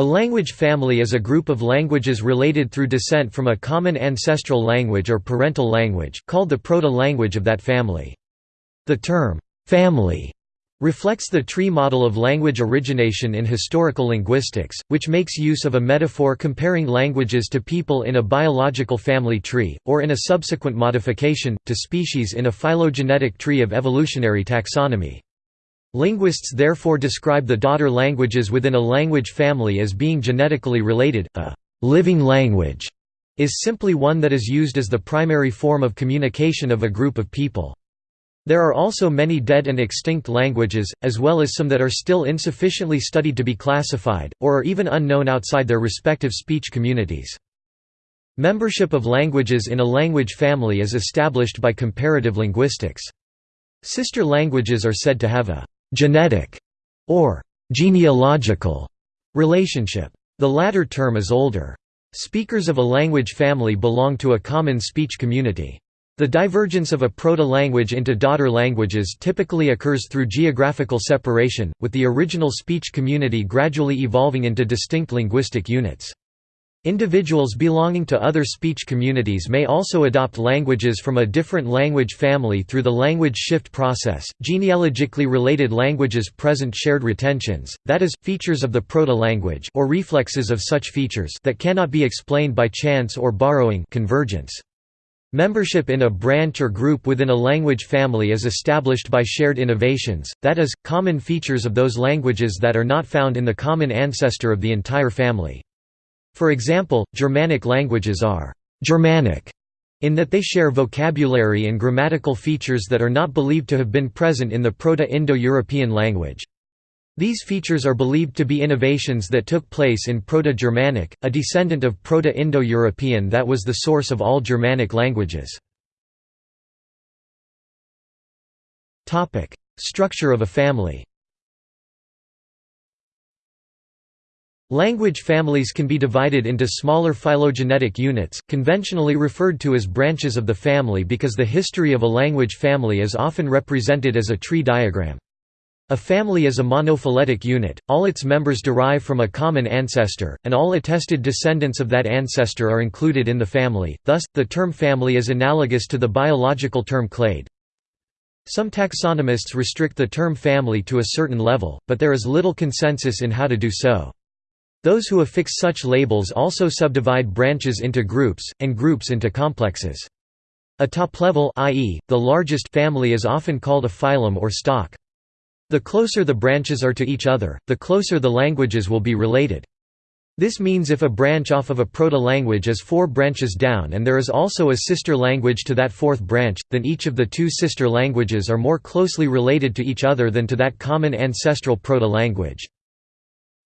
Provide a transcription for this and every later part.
A language family is a group of languages related through descent from a common ancestral language or parental language, called the proto-language of that family. The term, "'family' reflects the tree model of language origination in historical linguistics, which makes use of a metaphor comparing languages to people in a biological family tree, or in a subsequent modification, to species in a phylogenetic tree of evolutionary taxonomy. Linguists therefore describe the daughter languages within a language family as being genetically related. A living language is simply one that is used as the primary form of communication of a group of people. There are also many dead and extinct languages, as well as some that are still insufficiently studied to be classified, or are even unknown outside their respective speech communities. Membership of languages in a language family is established by comparative linguistics. Sister languages are said to have a genetic or genealogical relationship. The latter term is older. Speakers of a language family belong to a common speech community. The divergence of a proto-language into daughter languages typically occurs through geographical separation, with the original speech community gradually evolving into distinct linguistic units. Individuals belonging to other speech communities may also adopt languages from a different language family through the language shift process. Genealogically related languages present shared retentions, that is, features of the proto-language or reflexes of such features that cannot be explained by chance or borrowing convergence. Membership in a branch or group within a language family is established by shared innovations, that is, common features of those languages that are not found in the common ancestor of the entire family. For example, Germanic languages are «Germanic» in that they share vocabulary and grammatical features that are not believed to have been present in the Proto-Indo-European language. These features are believed to be innovations that took place in Proto-Germanic, a descendant of Proto-Indo-European that was the source of all Germanic languages. Structure of a family Language families can be divided into smaller phylogenetic units, conventionally referred to as branches of the family because the history of a language family is often represented as a tree diagram. A family is a monophyletic unit, all its members derive from a common ancestor, and all attested descendants of that ancestor are included in the family, thus, the term family is analogous to the biological term clade. Some taxonomists restrict the term family to a certain level, but there is little consensus in how to do so. Those who affix such labels also subdivide branches into groups, and groups into complexes. A top-level i.e., the largest family is often called a phylum or stock. The closer the branches are to each other, the closer the languages will be related. This means if a branch off of a proto-language is four branches down and there is also a sister language to that fourth branch, then each of the two sister languages are more closely related to each other than to that common ancestral proto-language.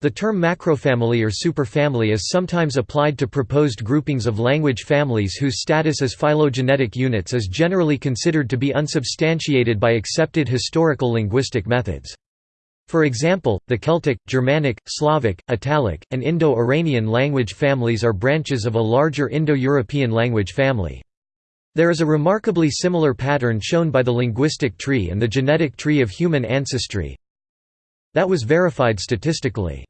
The term macrofamily or superfamily is sometimes applied to proposed groupings of language families whose status as phylogenetic units is generally considered to be unsubstantiated by accepted historical linguistic methods. For example, the Celtic, Germanic, Slavic, Italic, and Indo-Iranian language families are branches of a larger Indo-European language family. There is a remarkably similar pattern shown by the linguistic tree and the genetic tree of human ancestry that was verified statistically.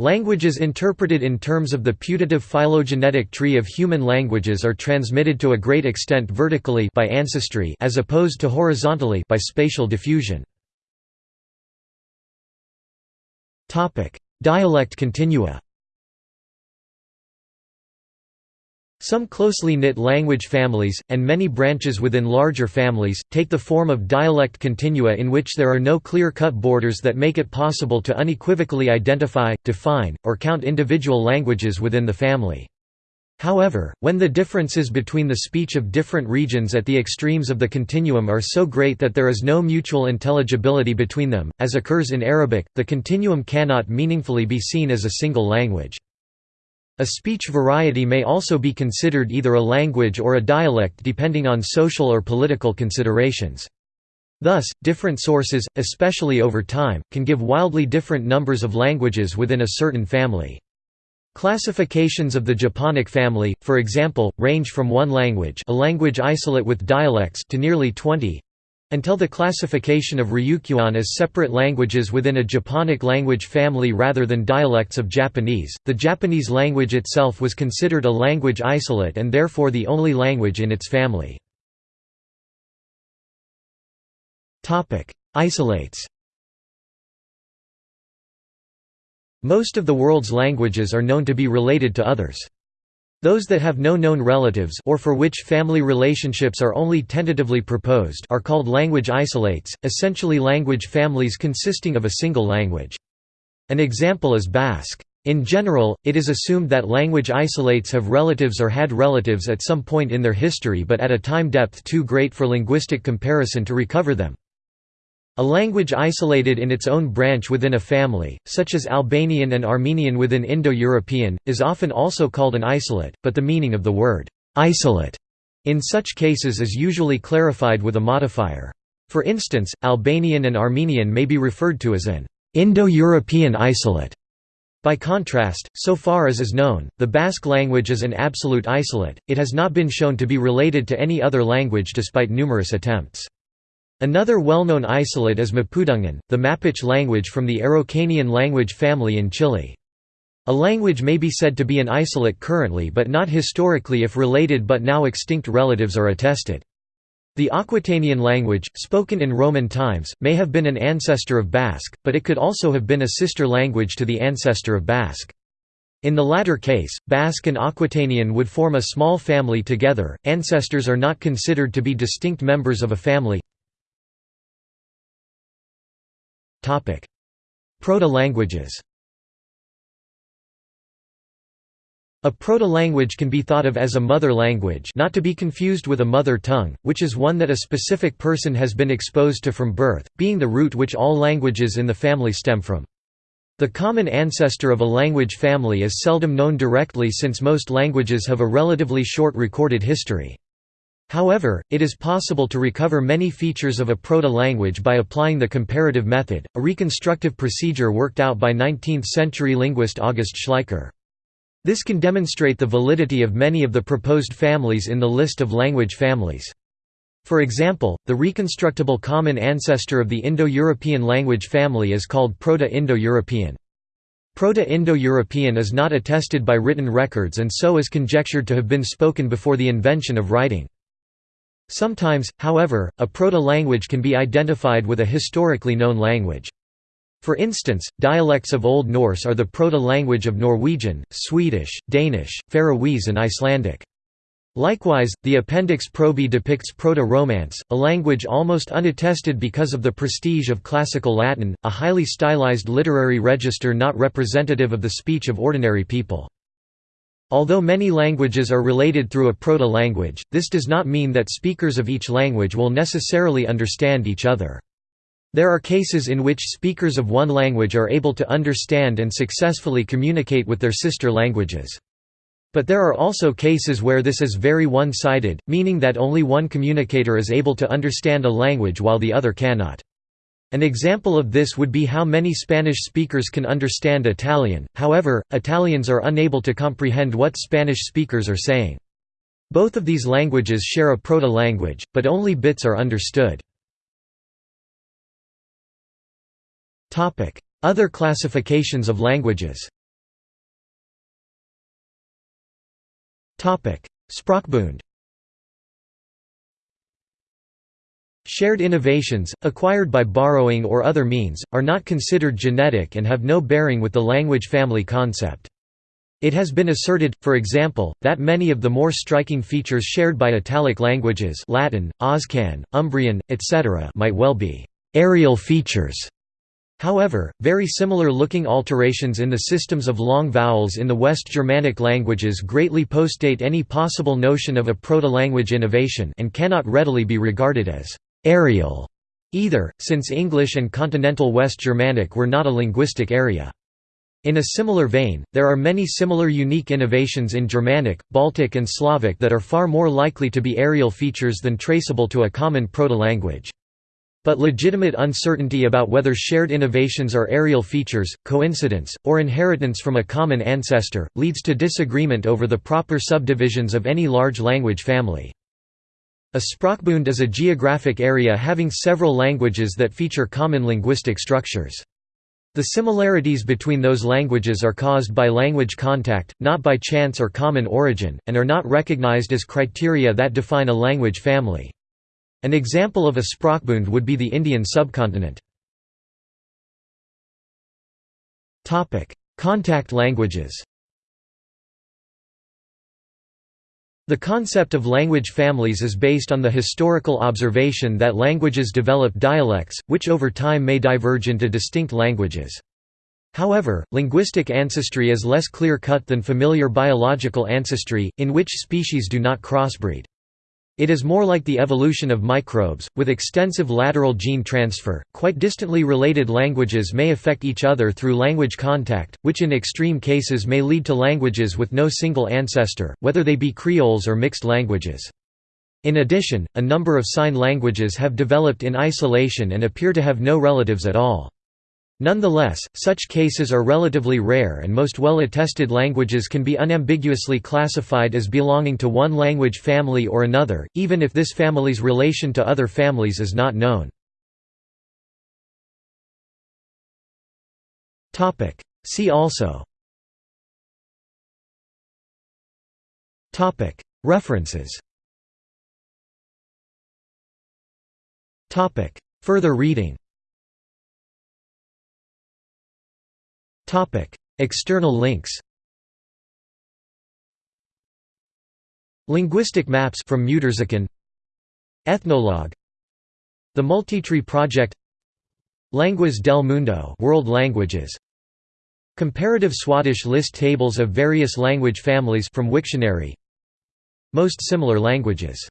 Languages interpreted in terms of the putative phylogenetic tree of human languages are transmitted to a great extent vertically by ancestry as opposed to horizontally by spatial diffusion. Dialect continua Some closely knit language families, and many branches within larger families, take the form of dialect continua in which there are no clear-cut borders that make it possible to unequivocally identify, define, or count individual languages within the family. However, when the differences between the speech of different regions at the extremes of the continuum are so great that there is no mutual intelligibility between them, as occurs in Arabic, the continuum cannot meaningfully be seen as a single language. A speech variety may also be considered either a language or a dialect depending on social or political considerations. Thus, different sources, especially over time, can give wildly different numbers of languages within a certain family. Classifications of the Japonic family, for example, range from one language a language isolate with dialects to nearly 20. Until the classification of Ryukyuan as separate languages within a Japonic language family rather than dialects of Japanese, the Japanese language itself was considered a language isolate and therefore the only language in its family. Isolates Most of the world's languages are known to be related to others. Those that have no known relatives or for which family relationships are only tentatively proposed are called language isolates, essentially language families consisting of a single language. An example is Basque. In general, it is assumed that language isolates have relatives or had relatives at some point in their history but at a time depth too great for linguistic comparison to recover them. A language isolated in its own branch within a family, such as Albanian and Armenian within Indo-European, is often also called an isolate, but the meaning of the word «isolate» in such cases is usually clarified with a modifier. For instance, Albanian and Armenian may be referred to as an Indo-European isolate. By contrast, so far as is known, the Basque language is an absolute isolate, it has not been shown to be related to any other language despite numerous attempts. Another well-known isolate is Mapudungun, the Mapuche language from the Araucanian language family in Chile. A language may be said to be an isolate currently but not historically if related but now extinct relatives are attested. The Aquitanian language, spoken in Roman times, may have been an ancestor of Basque, but it could also have been a sister language to the ancestor of Basque. In the latter case, Basque and Aquitanian would form a small family together. Ancestors are not considered to be distinct members of a family. Proto-languages A proto-language can be thought of as a mother language not to be confused with a mother tongue, which is one that a specific person has been exposed to from birth, being the root which all languages in the family stem from. The common ancestor of a language family is seldom known directly since most languages have a relatively short recorded history. However, it is possible to recover many features of a proto-language by applying the comparative method, a reconstructive procedure worked out by 19th-century linguist August Schleicher. This can demonstrate the validity of many of the proposed families in the list of language families. For example, the reconstructible common ancestor of the Indo-European language family is called Proto-Indo-European. Proto-Indo-European is not attested by written records and so is conjectured to have been spoken before the invention of writing. Sometimes, however, a proto-language can be identified with a historically known language. For instance, dialects of Old Norse are the proto-language of Norwegian, Swedish, Danish, Faroese and Icelandic. Likewise, the Appendix Probi depicts Proto-Romance, a language almost unattested because of the prestige of Classical Latin, a highly stylized literary register not representative of the speech of ordinary people. Although many languages are related through a proto-language, this does not mean that speakers of each language will necessarily understand each other. There are cases in which speakers of one language are able to understand and successfully communicate with their sister languages. But there are also cases where this is very one-sided, meaning that only one communicator is able to understand a language while the other cannot. An example of this would be how many Spanish speakers can understand Italian, however, Italians are unable to comprehend what Spanish speakers are saying. Both of these languages share a proto-language, but only bits are understood. Other classifications of languages Sprachbund Shared innovations, acquired by borrowing or other means, are not considered genetic and have no bearing with the language family concept. It has been asserted, for example, that many of the more striking features shared by Italic languages Latin, Oscan, Umbrian, etc. might well be «areal features». However, very similar-looking alterations in the systems of long vowels in the West Germanic languages greatly postdate any possible notion of a proto-language innovation and cannot readily be regarded as areal either, since English and Continental West Germanic were not a linguistic area. In a similar vein, there are many similar unique innovations in Germanic, Baltic and Slavic that are far more likely to be areal features than traceable to a common proto-language. But legitimate uncertainty about whether shared innovations are areal features, coincidence, or inheritance from a common ancestor, leads to disagreement over the proper subdivisions of any large language family. A Sprachbund is a geographic area having several languages that feature common linguistic structures. The similarities between those languages are caused by language contact, not by chance or common origin, and are not recognized as criteria that define a language family. An example of a Sprachbund would be the Indian subcontinent. Contact languages The concept of language families is based on the historical observation that languages develop dialects, which over time may diverge into distinct languages. However, linguistic ancestry is less clear-cut than familiar biological ancestry, in which species do not crossbreed. It is more like the evolution of microbes, with extensive lateral gene transfer. Quite distantly related languages may affect each other through language contact, which in extreme cases may lead to languages with no single ancestor, whether they be creoles or mixed languages. In addition, a number of sign languages have developed in isolation and appear to have no relatives at all. Nonetheless, such cases are relatively rare and most well-attested languages can be unambiguously classified as belonging to one language family or another, even if this family's relation to other families is not known. See also. References. Further reading External links Linguistic maps from Muturzikin Ethnologue. The Multitree Project. Lenguas del Mundo World Languages. Comparative Swadesh list tables of various language families from Wiktionary. Most similar languages